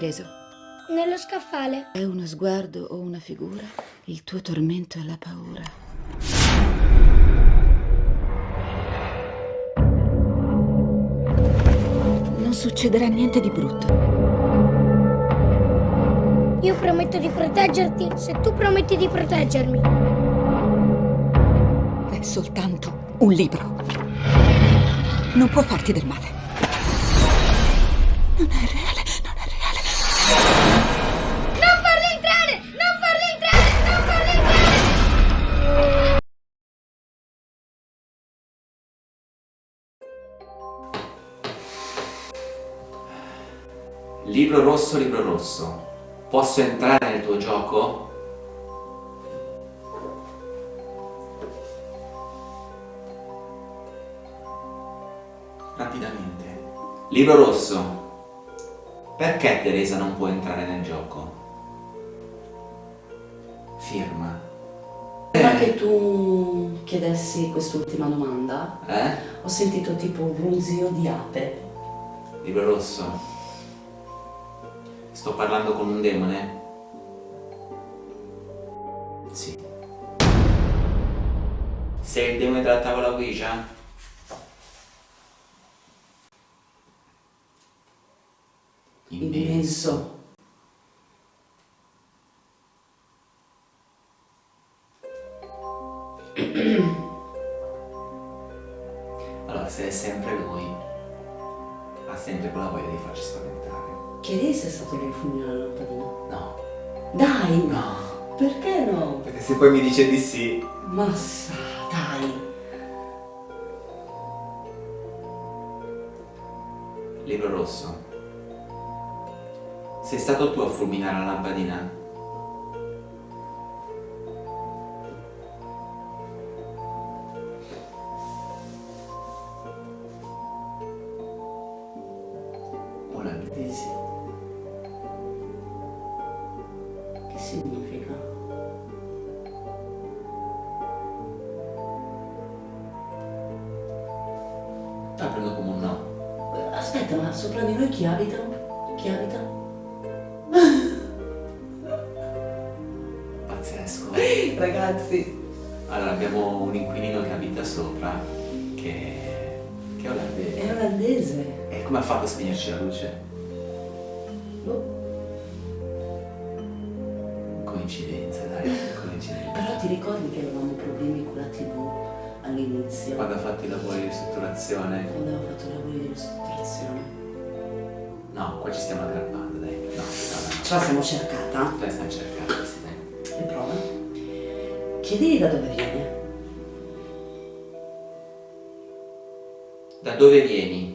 Preso? Nello scaffale. È uno sguardo o una figura? Il tuo tormento è la paura. Non succederà niente di brutto. Io prometto di proteggerti se tu prometti di proteggermi. È soltanto un libro. Non può farti del male. Non è reale, Libro rosso, libro rosso. Posso entrare nel tuo gioco? Rapidamente. Libro rosso. Perché Teresa non può entrare nel gioco? Firma. Prima che tu chiedessi quest'ultima domanda, Eh? ho sentito tipo un brunzio di ape. Libro rosso. Sto parlando con un demone? Sì. Sei il demone della tavola Ouija? Immenso. Allora, se è sempre lui, ha sempre quella voglia di farci spaventare. Chiedi se è stato lui a fulminare la lampadina. No. Dai! No. Perché no? Perché se poi mi dice di sì... Massa, dai! Libro rosso. Sei stato tu a fulminare la lampadina? Che significa? La prendo come un no. Aspetta, ma sopra di noi chi abita? Chi abita? Ragazzi, Allora, abbiamo un inquilino che abita sopra, che, che è olandese. è olandese. E come ha fatto a spegnerci la luce? Boh. Coincidenza, dai, coincidenza. Però ti ricordi che avevamo problemi con la tv all'inizio? Quando ha fatto i lavori di ristrutturazione? Quando aveva fatto i lavori di ristrutturazione. No, qua ci stiamo aggrappando, dai. No, no, no. Ce la siamo cercata. Dai, stiamo cercando, Chiedigli da dove viene. Da dove vieni?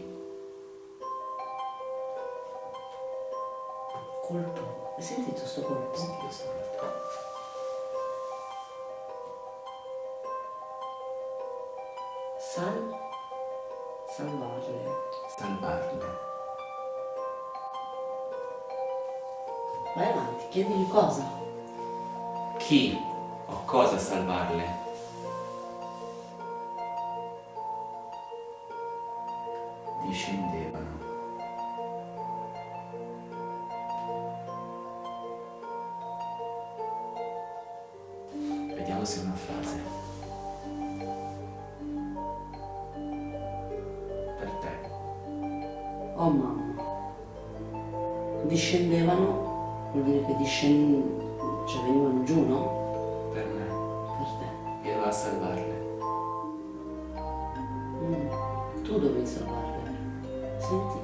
Salvarle? Discendevano. Vediamo se è una frase. Per te. Oh mamma. Discendevano vuol dire che discend... cioè venivano giù, no? Salvarle. Mm. Tu dovevi salvarle. Senti?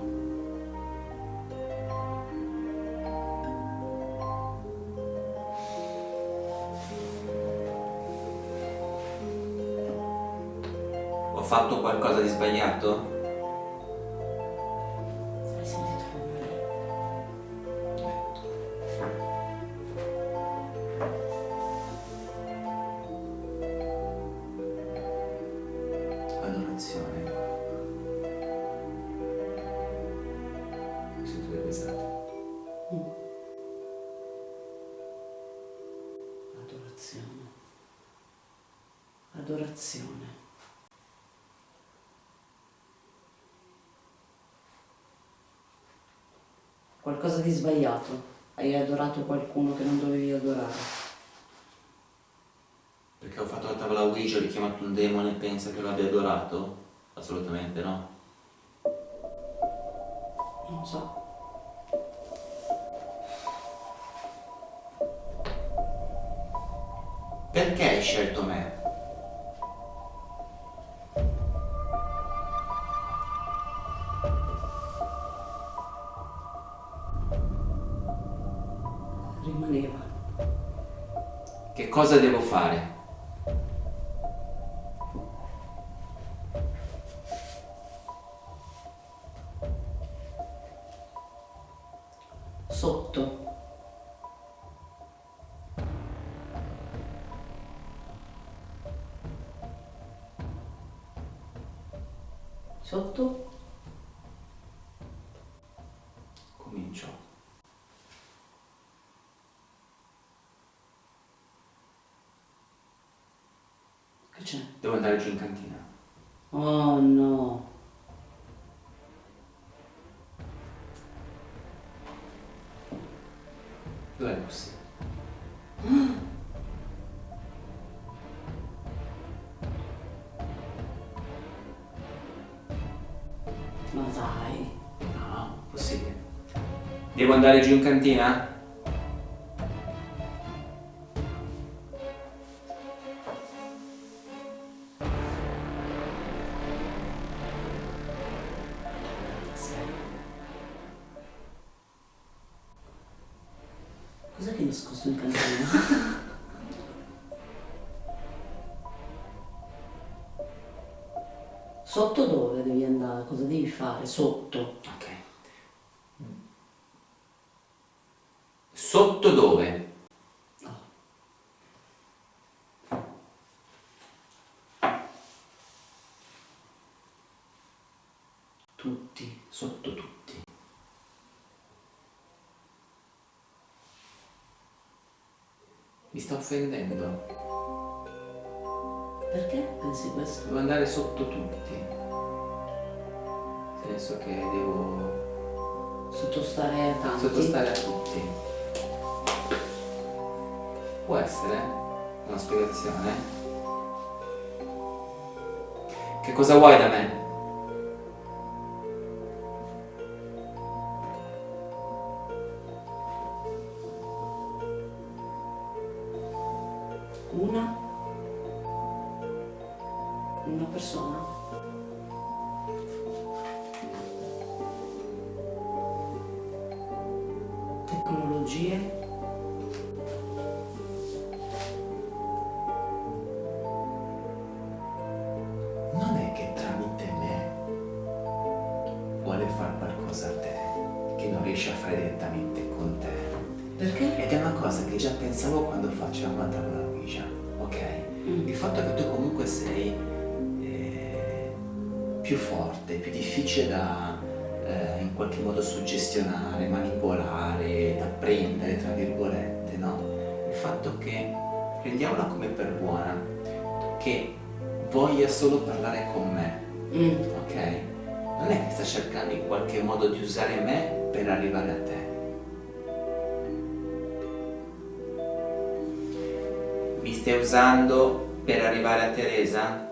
Ho fatto qualcosa di sbagliato? Qualcosa di sbagliato. Hai adorato qualcuno che non dovevi adorare. Perché ho fatto la tavola Ouija, ho richiamato un demone e pensa che l'abbia adorato? Assolutamente no. Non so. Perché hai scelto me? Rimaneva. Che cosa devo fare? Giù in cantina. Oh no. Dov'è Lucy? Ma dai. No, possibile. Devo andare giù in cantina? Sotto dove devi andare? Cosa devi fare? Sotto. Ok. Sotto dove? Tutti, sotto tutti. Mi sta offendendo. Perché pensi questo? Devo andare sotto tutti. Nel senso che devo Sottostare a tanti? sottostare a tutti. Può essere una spiegazione? Che cosa vuoi da me? Perché? Ed è una cosa che già pensavo quando facevamo la tavola Ouija, ok? Mm. Il fatto che tu comunque sei eh, più forte, più difficile da eh, in qualche modo suggestionare, manipolare, da prendere, tra virgolette, no? Il fatto che prendiamola come per buona, che voglia solo parlare con me, Mm. ok? Non è che sta cercando in qualche modo di usare me per arrivare a te. Mi stai usando per arrivare a Teresa?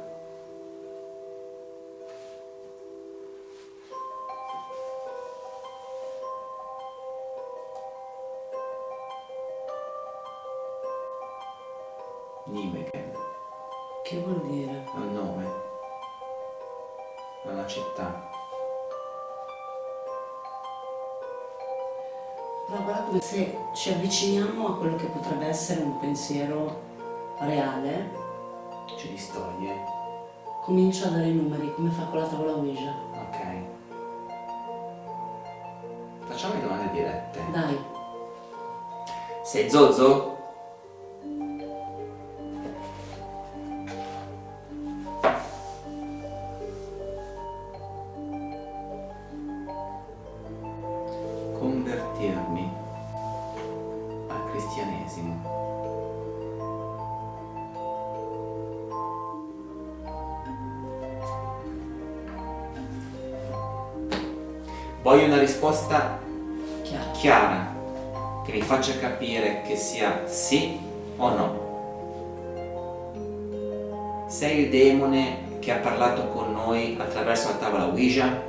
Nimegen Che vuol dire? è un nome, è una città. Però guarda come se ci avviciniamo a quello che potrebbe essere un pensiero reale, Ci distoglie, comincia a dare i numeri, come fa con la tavola Ouija. ok? Facciamo le domande dirette. Dai, Sei Zozo? Sì o no. Sei il demone che ha parlato con noi attraverso la tavola Ouija?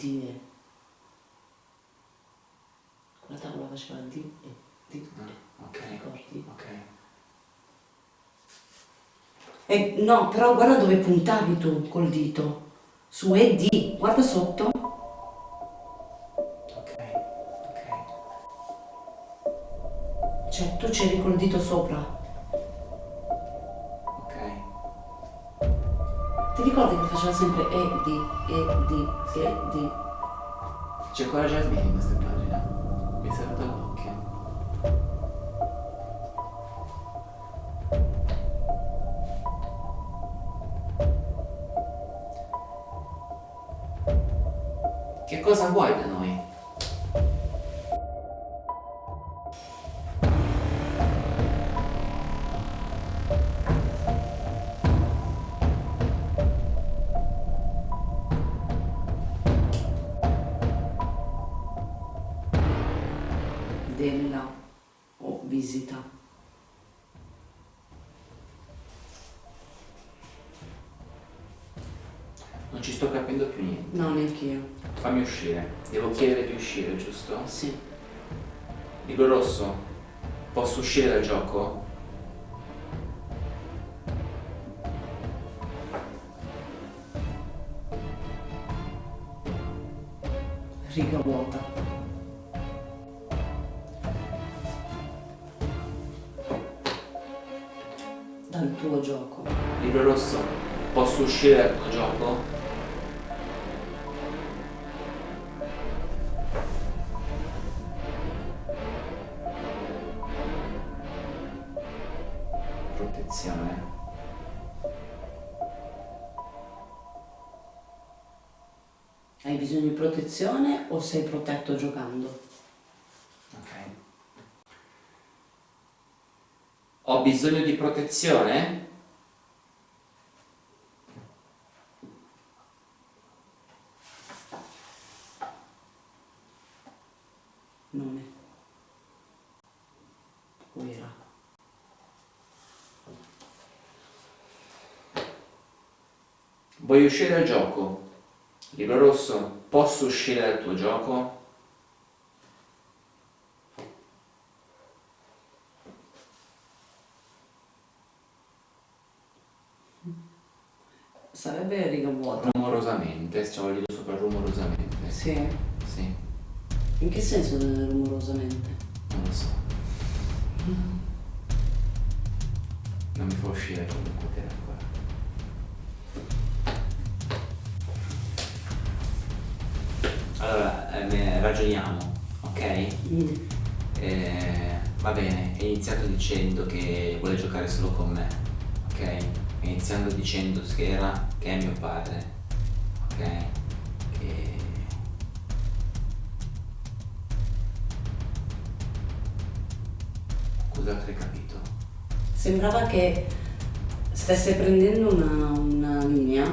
Die. Quella tavola faceva di e di Ah, ok. ricordi? Ok. Eh, no, però guarda dove puntavi tu col dito. Su e di, guarda sotto. Ok. Ok. Cioè, tu c'eri col dito sopra. Ricordi che faceva sempre e di, e di, e di. C'è ancora Jasmine in questa pagina. Mi è saltato l'occhio. Non ci sto capendo più niente. No, neanche io. Fammi uscire. Devo chiedere di uscire, giusto? Sì. Libro rosso, posso uscire dal gioco? Riga vuota. Dal tuo gioco. Libro rosso, posso uscire dal Protezione. Hai bisogno di protezione o sei protetto giocando? Ok. Ho bisogno di protezione? Nome. Uira. Voglio uscire dal gioco. Libro rosso, posso uscire dal tuo gioco? Sarebbe riga vuota. Rumorosamente, ci voglio sopra rumorosamente. Sì. Sì, In che senso rumorosamente? non lo so. Non mi fa uscire comunque per ancora. Allora, eh, ragioniamo, ok? Mm. Eh, va bene, è iniziato dicendo che vuole giocare solo con me, ok? È iniziando dicendo che era che è mio padre, ok? Che... Cos'altro hai capito? Sembrava che stesse prendendo una, una linea,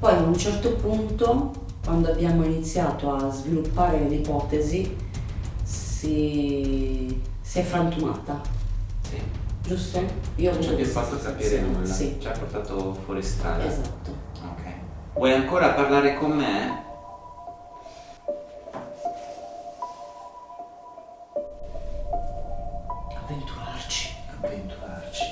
poi a un certo punto, quando abbiamo iniziato a sviluppare l'ipotesi, si, si è frantumata, Sì. giusto? Io Non ci ha più fatto capire sì, nulla, Sì, ci ha portato fuori strada. esatto. Ok. Vuoi ancora parlare con me? Avventurarci. Avventurarci.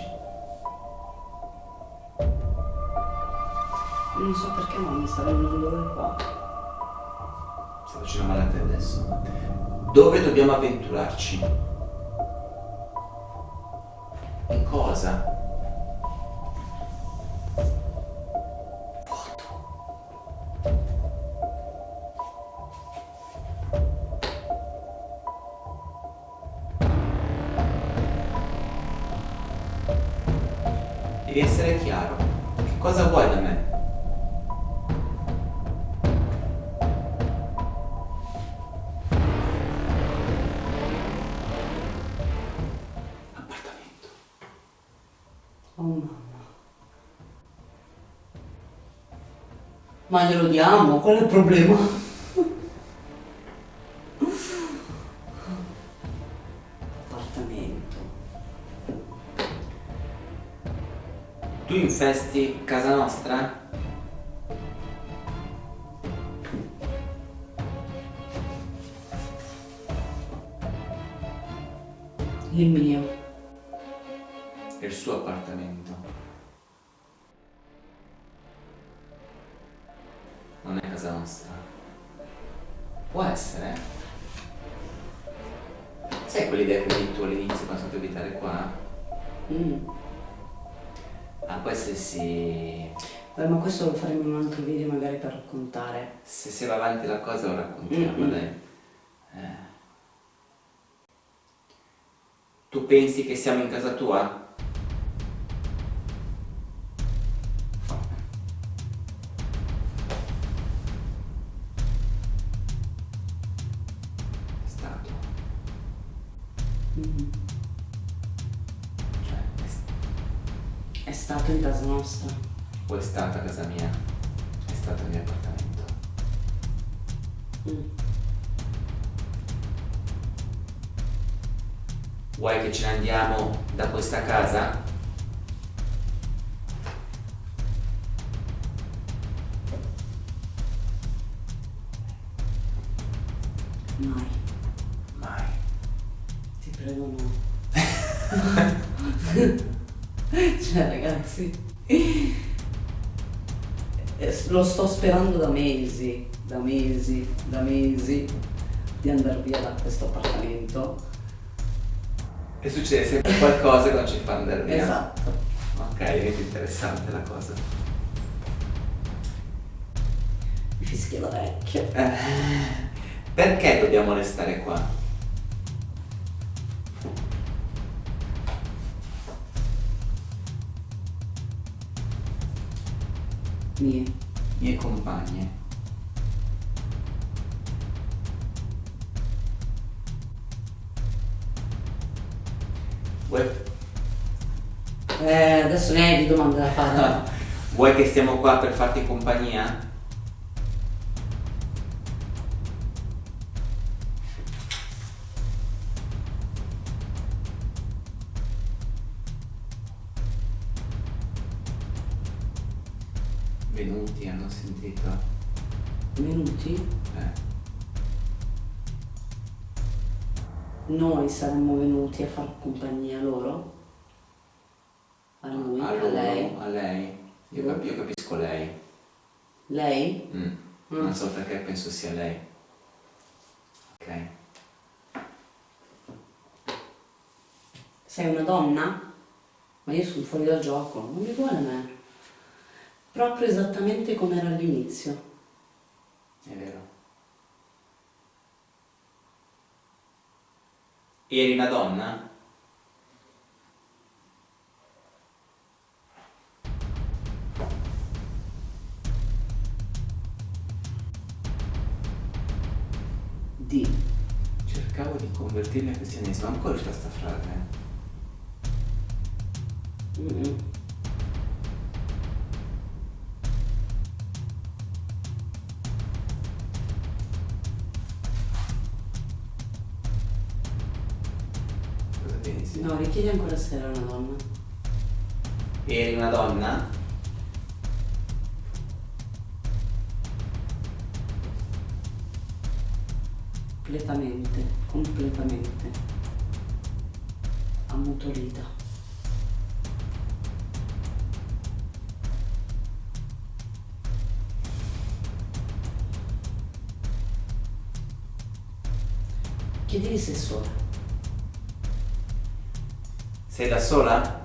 Non so perché ma mi sta venendo un dolore qua ce ne andate adesso. Dove dobbiamo avventurarci? In cosa? Devi essere chiaro. Che cosa vuoi da me? Ma glielo diamo, qual è il problema? Appartamento. Tu infesti casa nostra? Il mio. Il suo appartamento. Casa nostra. Può essere. Sai quell'idea che avevi tu all'inizio quando sono abitare qua? Mm. Ah, può essere sì. Beh, ma questo lo faremo in un altro video magari per raccontare. Se si va avanti la cosa lo raccontiamo, Mm-mm. dai. Eh. Tu pensi che siamo in casa tua? Stato in casa nostra. o è stata casa mia? È stato il mio appartamento. Mm. Vuoi che ce ne andiamo da questa casa? Mai. Mai. Ti prego no. cioè ragazzi. eh, Lo sto sperando da mesi, da mesi, da mesi di andare via da questo appartamento. E succede sempre qualcosa che non ci fa andare via. Esatto. Ok, diventa interessante la cosa. Mi fischia l'orecchio. Eh, perché dobbiamo restare qua? Mie. Mie compagne. Vuoi, Eh, adesso ne hai di domande da fare. vuoi che stiamo qua per farti compagnia? Sentito. Venuti? Eh. Noi saremmo venuti a far compagnia loro? A lui? a, A, loro, lei? a lei. Io, cap- io capisco lei. Lei? Mm. Mm. Non so perché penso sia lei. Ok. Sei una donna? Ma io sono fuori dal gioco, non mi vuole me. Proprio esattamente come era all'inizio. È vero. Eri una donna? Di. Cercavo di convertirmi al cristianesimo, ancora c'è sta frase. Mm. Cosa No, richiedi ancora se era una donna. Eri una donna? Completamente, completamente. Ammutolita. Chiedili se sola. Sei da sola?